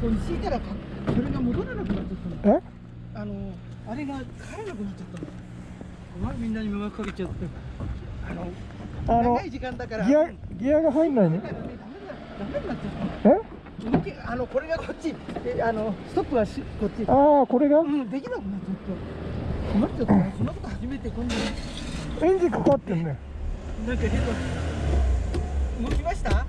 敷いたらかそれが戻らなくなっちゃったのえ？あのあれが帰らなくなっちゃったのお前みんなに迷惑かけちゃってあのあの長い時間だから。ギアギアが入んないねダメだダメになっちゃったえ？動きあのこれがこっち。えあのストップはしこっち。ああこれが？うんできなくなっちゃった。困っちゃった。なそんなこと初めて今度。エンジンかかってんね。なんか変な動きました？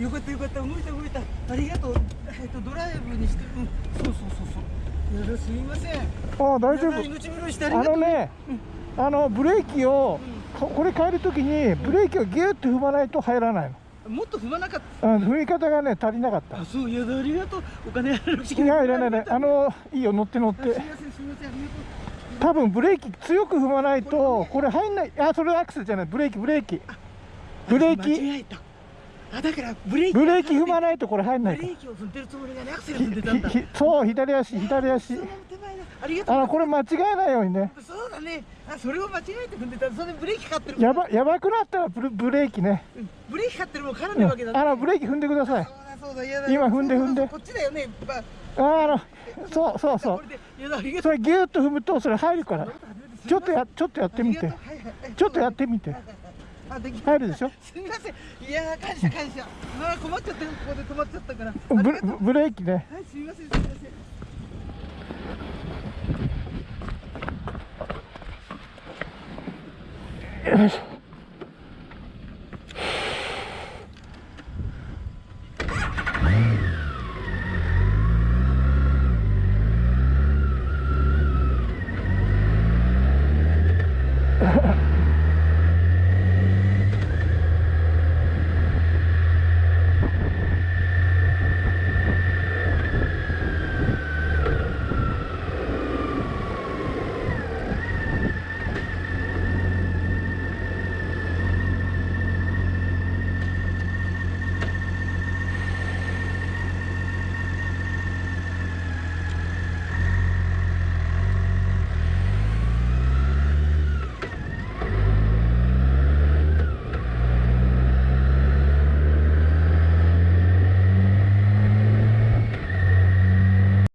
よかったよかった。動いた動いた。ありがとう。えっとドライブにして。うん。そうそうそうそう。すみません。ああ大丈夫。命拾いしてありがとう。あのねあのブレーキをここれ変えるときにブレーキをギューッと踏まないと入らないもっと踏まなかっのあ踏み方がね足りなかった。たあそういやありがとうお金払うしいやいらないねあのいいよ乗って乗って。あすみませんすみませんありがとう。多分ブレーキ強く踏まないとこれ入んない。あそれアクセルじゃない。ブレーキブレーキ。ブレー間キ違えたあだからブレーキブレーキ踏まないとこれ入んないか。ブレーキを踏んでるつもりがねアクセルひ踏んでたんだ。そう左足左足。ありがとう。あのこれ間違えないようにね。そうだね。あそれを間違えて踏んでたそれでブレーキってるやばやばくなったらブレブレーキね、うん。ブレーキってるもん絡んうんでるわけだ、ねあのブレーキ踏んでください。そうだ今踏んで踏んで。こっちだよね、まあ、ああのそうそうそう。そう。れギューッと踏むとそれ入るから。ちょっとやちょっとやってみて。ちょっとやってみてあでき入るでしょ？すみません。いやー感謝感謝。まあ困っちゃってここで止まっちゃったから。ブレーキね。はいすみませんすみません。よいしょ